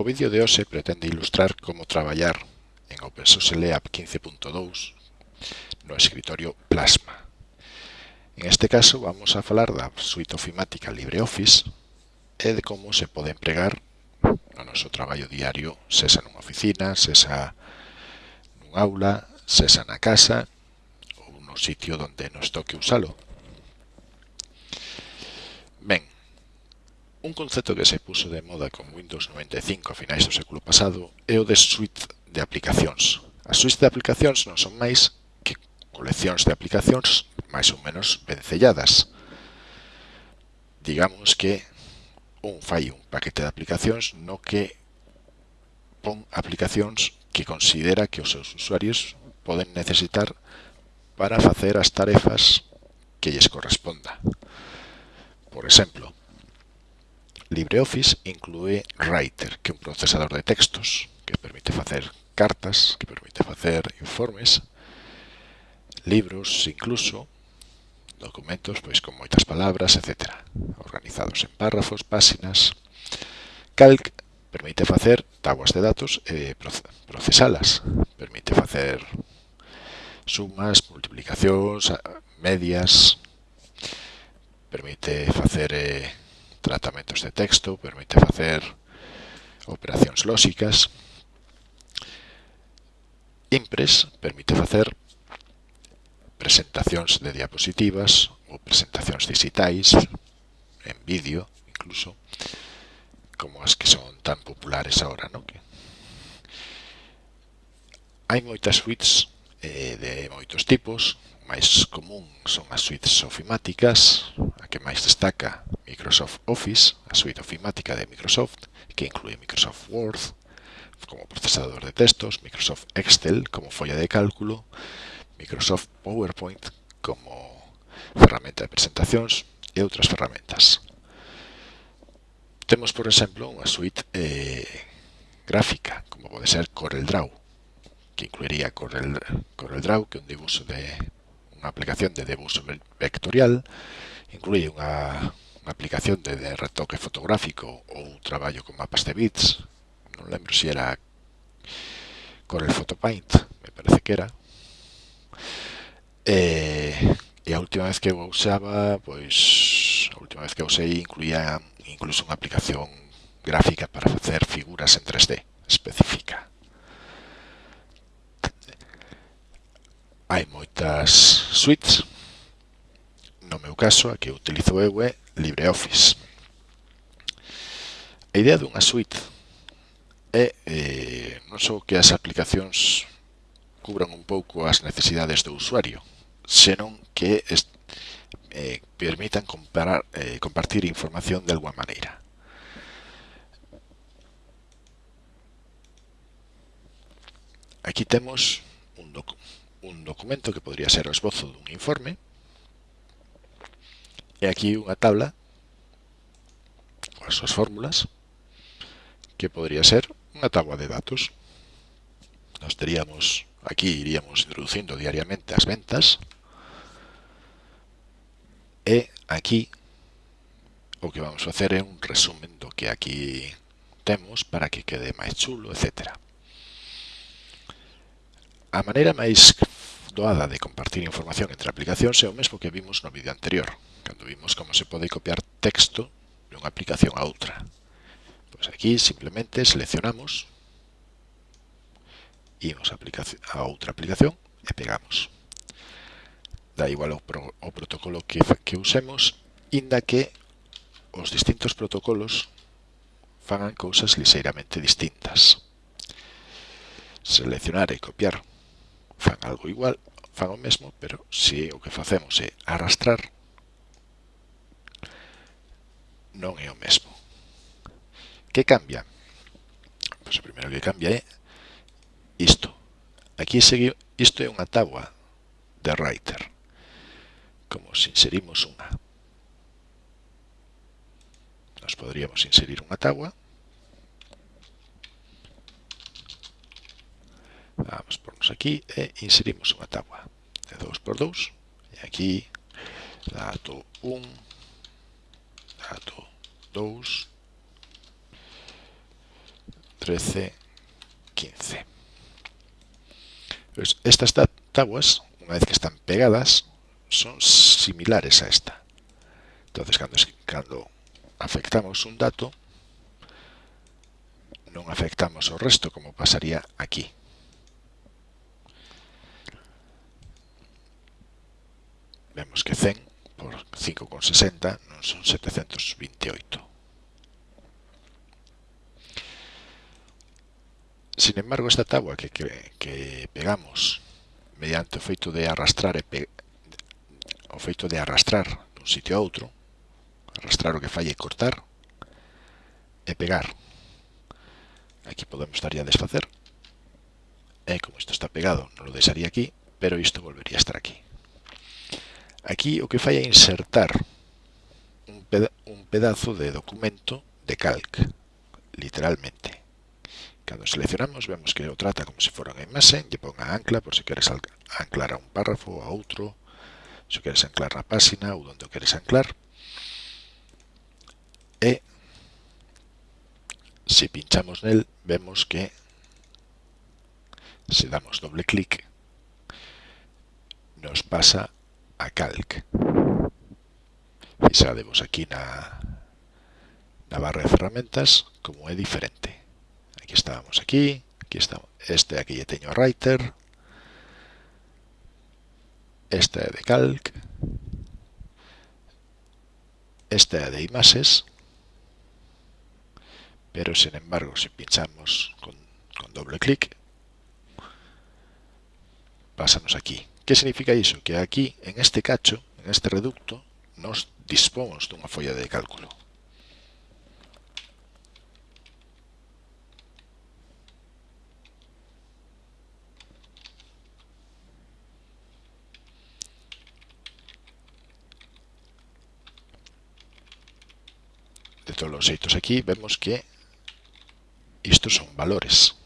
O vídeo de hoxe pretende ilustrar como traballar en OpenSUSE LEAP 15.2 no escritorio Plasma. En este caso vamos a falar da suite ofimática LibreOffice e de como se pode empregar no noso traballo diario, sesa nunha oficina, sesa nun aula, sesa na casa ou no sitio onde nos toque usalo. Ben, Un concepto que se puso de moda con Windows 95 a finais do século pasado é o de suite de aplicacións. As suites de aplicacións non son máis que coleccións de aplicacións máis ou menos vencelladas. Digamos que un fai un paquete de aplicacións no que pon aplicacións que considera que os seus usuarios poden necesitar para facer as tarefas que lles corresponda. Por exemplo, LibreOffice inclúe Writer, que é un procesador de textos que permite facer cartas, que permite facer informes, libros incluso, documentos pois con moitas palabras, etc. Organizados en párrafos, páxinas. Calc permite facer tabuas de datos e procesalas. Permite facer sumas, multiplicacións, medias. Permite facer... Eh, tratamentos de texto, permite facer operacións lóxicas. Impress permite facer presentacións de diapositivas ou presentacións digitais, en vídeo incluso, como as que son tan populares agora, non? Hai moitas suites eh, de moitos tipos, máis común son as suites ofimáticas, a que máis destaca Microsoft Office, a suite ofimática de Microsoft, que inclúe Microsoft Word como procesador de textos, Microsoft Excel como folla de cálculo, Microsoft PowerPoint como ferramenta de presentacións e outras ferramentas. Temos, por exemplo, unha suite eh, gráfica, como pode ser CorelDRAW, que incluiría Corel, CorelDRAW, que é un dibuixo de unha aplicación de dibuixo vectorial, inclui unha, unha aplicación de, de retoque fotográfico ou un traballo con mapas de bits, non lembro se era Corel Photopaint, me parece que era. E, e a última vez que eu usaba, pois a última vez que usei incluía incluso unha aplicación gráfica para facer figuras en 3D específica. hai moitas suites. No meu caso, a que utilizo eu é LibreOffice. A idea dunha suite é eh, non só que as aplicacións cubran un pouco as necesidades do usuario, senón que eh, permitan comparar, eh, compartir información de alguma maneira. Aquí temos un documento un documento que podría ser o esbozo dun informe e aquí unha tabla coas súas fórmulas que podría ser unha tabla de datos nos teríamos aquí iríamos introducindo diariamente as ventas e aquí o que vamos a facer é un resumen do que aquí temos para que quede máis chulo, etc. A maneira máis doada de compartir información entre aplicacións é o mesmo que vimos no vídeo anterior, cando vimos como se pode copiar texto de unha aplicación a outra. Pois aquí simplemente seleccionamos, imos a, a outra aplicación e pegamos. Da igual o, pro o protocolo que, que usemos, inda que os distintos protocolos fagan cousas liseiramente distintas. Seleccionar e copiar fan algo igual, fan o mesmo, pero se o que facemos é arrastrar, non é o mesmo. Que cambia? Pois o primeiro que cambia é isto. Aquí segue, isto é unha tabua de writer. Como se inserimos unha. Nos poderíamos inserir unha tabua. vamos pornos aquí e inserimos unha tabua de 2x2 e aquí dato 1 dato 2 13 15 pues estas tabuas unha vez que están pegadas son similares a esta. Entonces cando, cando afectamos un dato non afectamos o resto como pasaría aquí. Vemos que 100 por 5,60 non son 728. Sin embargo, esta tabua que, que, que pegamos mediante o feito de arrastrar e pe, o feito de arrastrar dun sitio a outro, arrastrar o que fai e cortar e pegar. Aquí podemos daría a desfacer. E como isto está pegado, non lo deixaría aquí, pero isto volvería a estar aquí. Aquí o que fai é insertar un, peda un pedazo de documento de calc, literalmente. Cando seleccionamos vemos que o trata como se fora unha imaxe, lle pon a ancla por se queres anclar a un párrafo ou a outro, se queres anclar na páxina ou onde o queres anclar. E se pinchamos nel vemos que se damos doble clic nos pasa a calc. Fixademos aquí na, na barra de ferramentas como é diferente aquí estábamos aquí, aquí está, este aquí ya teño Writer, este de Calc, este de imaxes, pero sin embargo si pinchamos con, con doble clic, pásanos aquí. Que significa iso? Que aquí, en este cacho, en este reducto, nos dispomos dunha folla de cálculo. De todos os xeitos aquí vemos que isto son valores.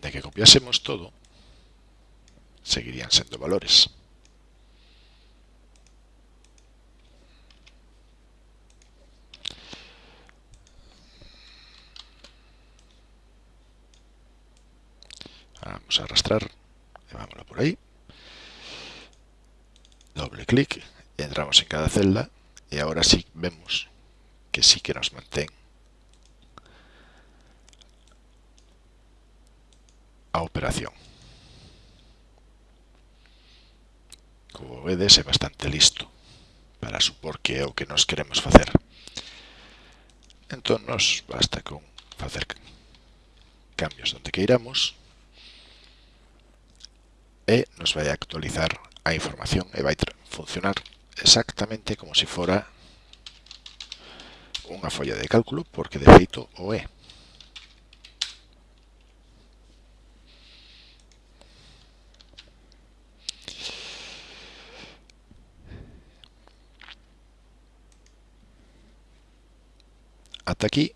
Inda que copiásemos todo, seguirían sendo valores. Vamos a arrastrar vámonos por ahí doble clic, entramos en cada celda y ahora sí vemos que sí que nos mantén a operación. Como vedes, é bastante listo para supor que é o que nos queremos facer. Entón, nos basta con facer cambios onde queiramos e nos vai actualizar a información e vai funcionar exactamente como se si fora unha folla de cálculo, porque de feito o é. hasta aquí.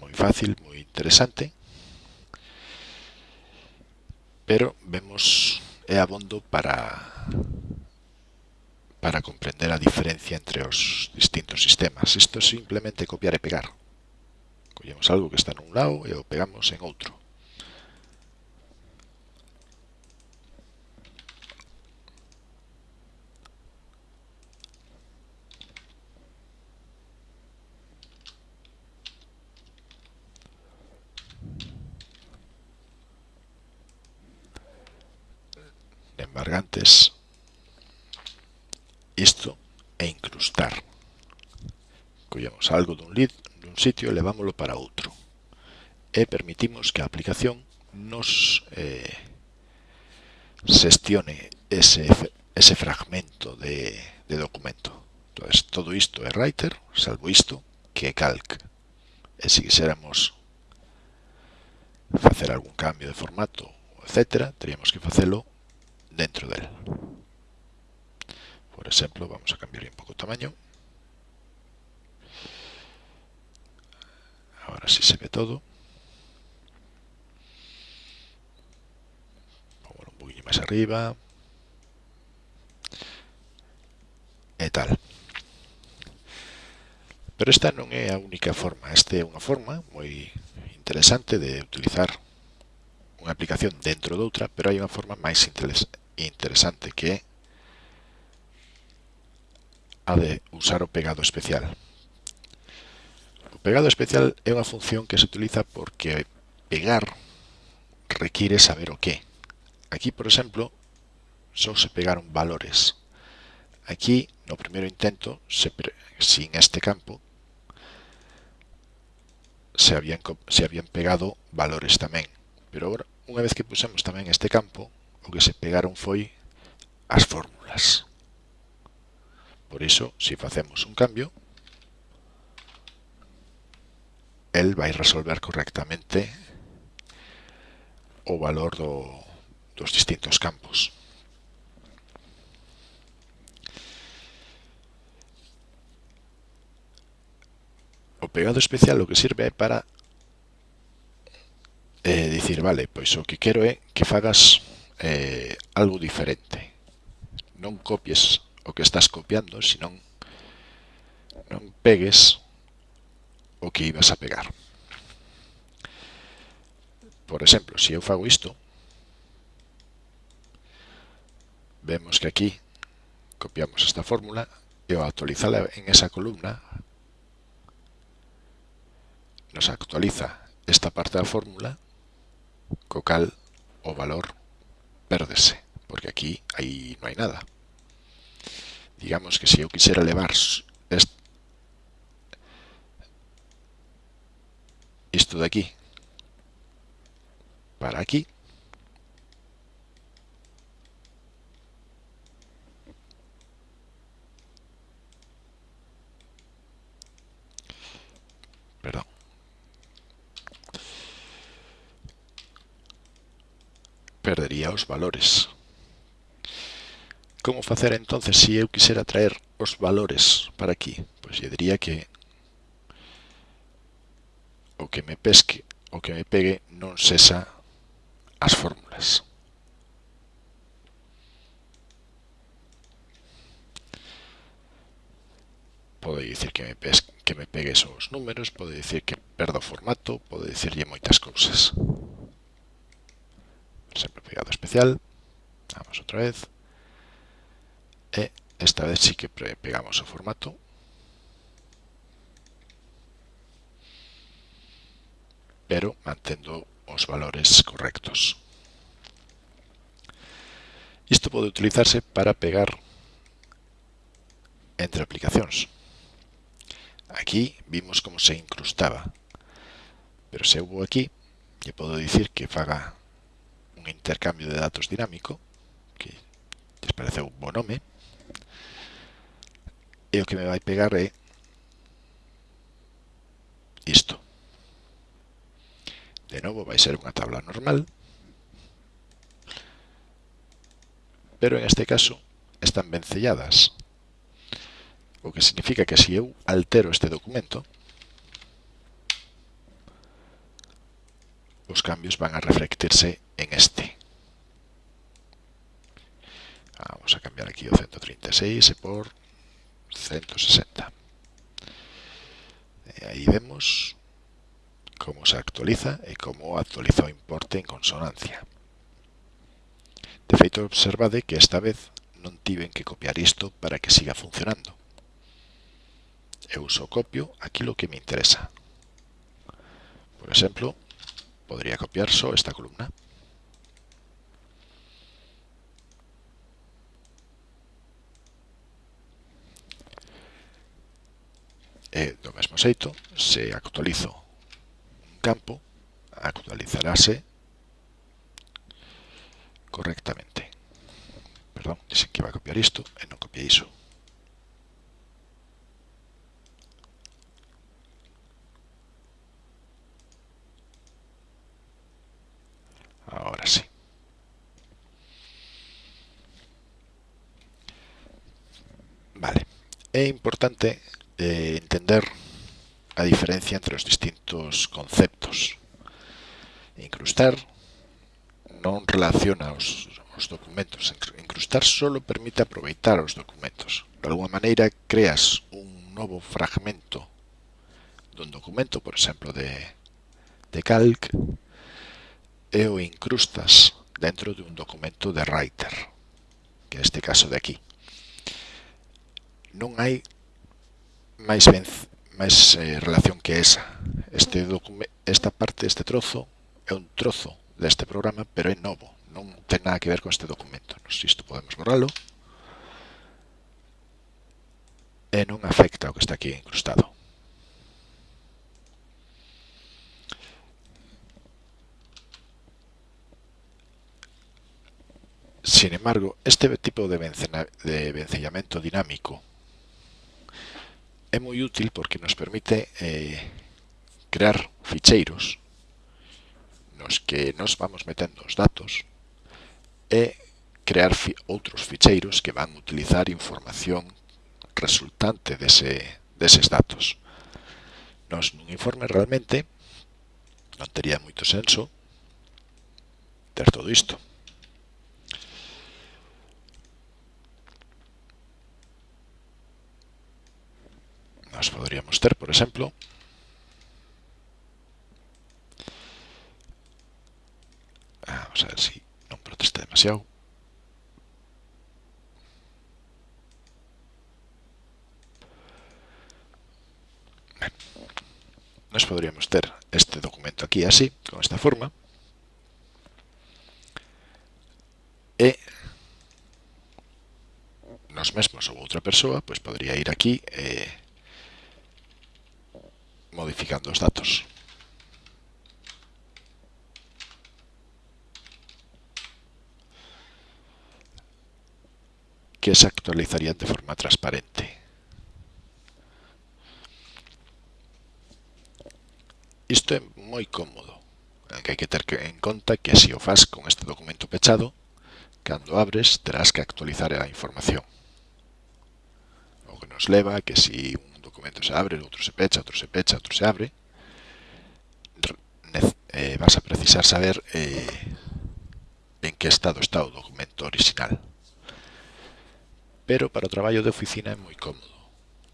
Muy fácil, muy interesante. Pero vemos, é abondo para, para comprender a diferencia entre os distintos sistemas. Isto é simplemente copiar e pegar. Collemos algo que está nun lado e o pegamos en outro. embargantes isto é incrustar. Collemos algo dun lid dun sitio e levámolo para outro. E permitimos que a aplicación nos eh, xestione ese, ese fragmento de, de documento. Entonces, todo isto é writer salvo isto que é calc. E se quiséramos facer algún cambio de formato, etc., teríamos que facelo dentro del. Por exemplo, vamos a cambiarle un pouco el tamaño. Ahora sí se ve todo. Pongo un poquinho máis arriba. E tal. Pero esta non é a única forma. Esta é unha forma moi interesante de utilizar unha aplicación dentro doutra, pero hai unha forma máis interesante que ha de usar o pegado especial. O pegado especial é unha función que se utiliza porque pegar require saber o que. Aquí, por exemplo, só se pegaron valores. Aquí, no primeiro intento, se sin este campo, se habían, se habían pegado valores tamén. Pero agora, unha vez que pusemos tamén este campo, o que se pegaron foi as fórmulas. Por iso, se facemos un cambio, el vai resolver correctamente o valor do, dos distintos campos. O pegado especial o que sirve é para eh, dicir, vale, pois o que quero é que fagas eh, algo diferente. Non copies o que estás copiando, senón non pegues o que ibas a pegar. Por exemplo, se eu fago isto, vemos que aquí copiamos esta fórmula e ao actualizala en esa columna nos actualiza esta parte da fórmula co cal o valor perderse, porque aquí ahí no hay nada. Digamos que si yo quisiera elevar esto de aquí para aquí, perdería os valores. Como facer entonces se eu quisera traer os valores para aquí? Pois lle diría que o que me pesque, o que me pegue non cesa as fórmulas. Pode dicir que me, pesque, que me pegue os números, pode dicir que perdo o formato, pode dicirlle moitas cousas simplificado especial, vamos otra vez, e esta vez sí que pegamos o formato. pero mantendo os valores correctos. Isto pode utilizarse para pegar entre aplicacións. Aquí vimos como se incrustaba, pero se houbo aquí, lle podo dicir que faga un intercambio de datos dinámico, que lles parece un bo nome, e o que me vai pegar é isto. De novo vai ser unha tabla normal, pero en este caso están vencelladas, o que significa que se eu altero este documento, os cambios van a reflectirse en este. Vamos a cambiar aquí o 136 por 160. Eh, ahí vemos cómo se actualiza e como actualiza o importe en consonancia. De feito, observade que esta vez non tiven que copiar isto para que siga funcionando. Eu uso copio aquilo que me interesa. Por exemplo, podría copiar só esta columna. E do mesmo xeito, se actualizo un campo, actualizarase correctamente. Perdón, dixen que iba a copiar isto e non copiei iso. Ahora sí. Vale. É importante de entender a diferencia entre os distintos conceptos. Incrustar non relaciona os, os documentos. Incrustar solo permite aproveitar os documentos. De alguma maneira, creas un novo fragmento dun documento, por exemplo, de, de Calc, e o incrustas dentro de un documento de Writer, que é este caso de aquí. Non hai máis máis eh, relación que esa. Este esta parte, este trozo, é un trozo deste programa, pero é novo, non ten nada que ver con este documento. Non sei isto podemos borralo. E non afecta o que está aquí incrustado. Sin embargo, este tipo de, de vencellamiento dinámico é moi útil porque nos permite eh, crear ficheiros nos que nos vamos metendo os datos e crear fi outros ficheiros que van utilizar información resultante dese, deses datos. Nos nun informe realmente non tería moito senso ter todo isto. as podríamos ter, por exemplo. Ah, vamos a ver si non protesta demasiado. Ben. Nos podríamos ter este documento aquí así, con esta forma. E nos mesmos ou outra persoa, pois podría ir aquí e eh, modificando os datos. que se actualizarían de forma transparente. Isto é moi cómodo, que hai que ter en conta que se o faz con este documento pechado, cando abres terás que actualizar a información. O que nos leva a que si un documento se abre, outro se pecha, outro se pecha, outro se abre, eh, vas a precisar saber eh, en que estado está o documento original. Pero para o traballo de oficina é moi cómodo.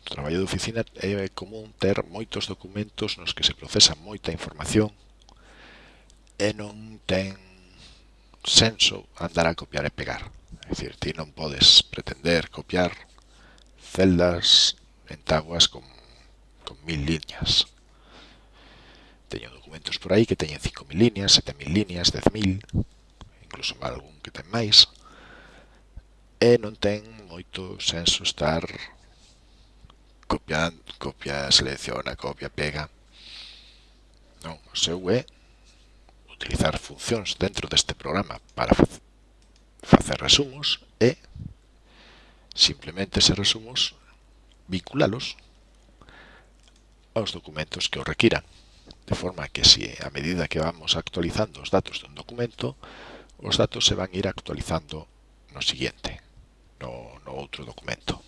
O traballo de oficina é común ter moitos documentos nos que se procesa moita información e non ten senso andar a copiar e pegar. É dicir, ti non podes pretender copiar celdas ventaguas con, con mil liñas. Teño documentos por aí que teñen 5.000 liñas, 7.000 liñas, 10.000, incluso algún que ten máis. E non ten moito senso estar copiando, copia, selecciona, copia, pega. Non, o seu é utilizar funcións dentro deste programa para facer resumos e simplemente se resumos vinculalos aos documentos que o requiran. De forma que se a medida que vamos actualizando os datos dun documento, os datos se van a ir actualizando no siguiente, no, no outro documento.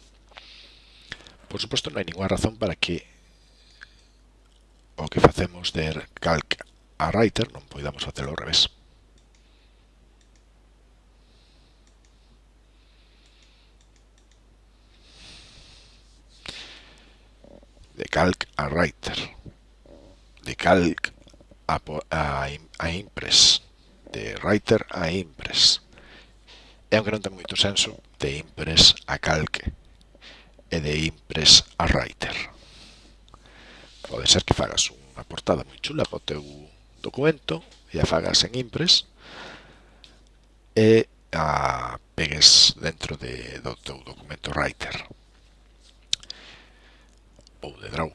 Por suposto, non hai ninguna razón para que o que facemos de calc a writer non podamos facelo ao revés. de calc a writer, de calc a, a, a impress, de writer a impress. E aunque non ten moito senso, de impress a calque e de impress a writer. Pode ser que fagas unha portada moi chula para o teu documento e a fagas en impress e a pegues dentro de, do teu documento writer ou de Draw.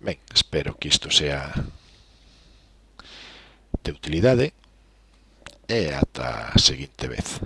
Ben, espero que isto sea de utilidade e ata a seguinte vez.